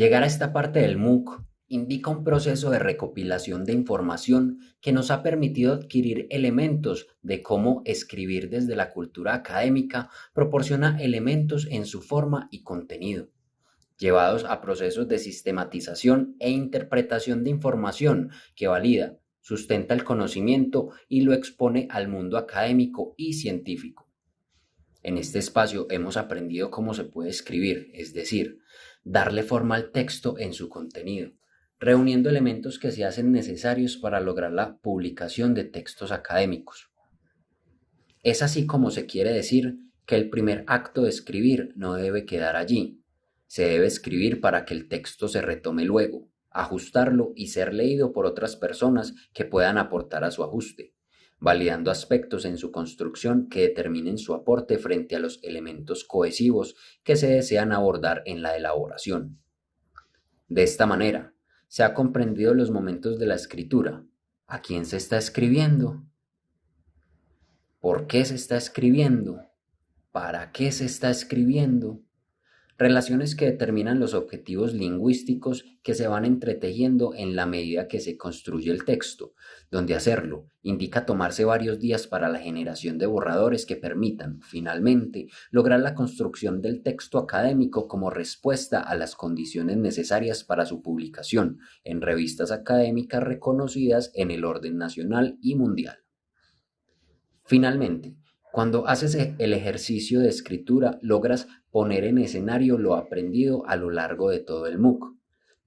Llegar a esta parte del MOOC indica un proceso de recopilación de información que nos ha permitido adquirir elementos de cómo escribir desde la cultura académica proporciona elementos en su forma y contenido, llevados a procesos de sistematización e interpretación de información que valida, sustenta el conocimiento y lo expone al mundo académico y científico. En este espacio hemos aprendido cómo se puede escribir, es decir, darle forma al texto en su contenido, reuniendo elementos que se hacen necesarios para lograr la publicación de textos académicos. Es así como se quiere decir que el primer acto de escribir no debe quedar allí, se debe escribir para que el texto se retome luego, ajustarlo y ser leído por otras personas que puedan aportar a su ajuste validando aspectos en su construcción que determinen su aporte frente a los elementos cohesivos que se desean abordar en la elaboración. De esta manera, se ha comprendido los momentos de la escritura, a quién se está escribiendo, por qué se está escribiendo, para qué se está escribiendo, relaciones que determinan los objetivos lingüísticos que se van entretejiendo en la medida que se construye el texto, donde hacerlo indica tomarse varios días para la generación de borradores que permitan, finalmente, lograr la construcción del texto académico como respuesta a las condiciones necesarias para su publicación en revistas académicas reconocidas en el orden nacional y mundial. Finalmente, cuando haces e, el ejercicio de escritura, logras poner en escenario lo aprendido a lo largo de todo el MOOC.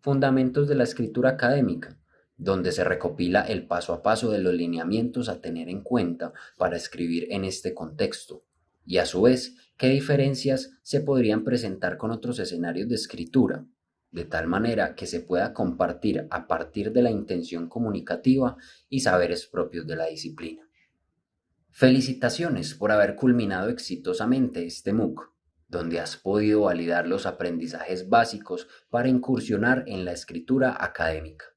Fundamentos de la escritura académica, donde se recopila el paso a paso de los lineamientos a tener en cuenta para escribir en este contexto. Y a su vez, qué diferencias se podrían presentar con otros escenarios de escritura, de tal manera que se pueda compartir a partir de la intención comunicativa y saberes propios de la disciplina. Felicitaciones por haber culminado exitosamente este MOOC, donde has podido validar los aprendizajes básicos para incursionar en la escritura académica.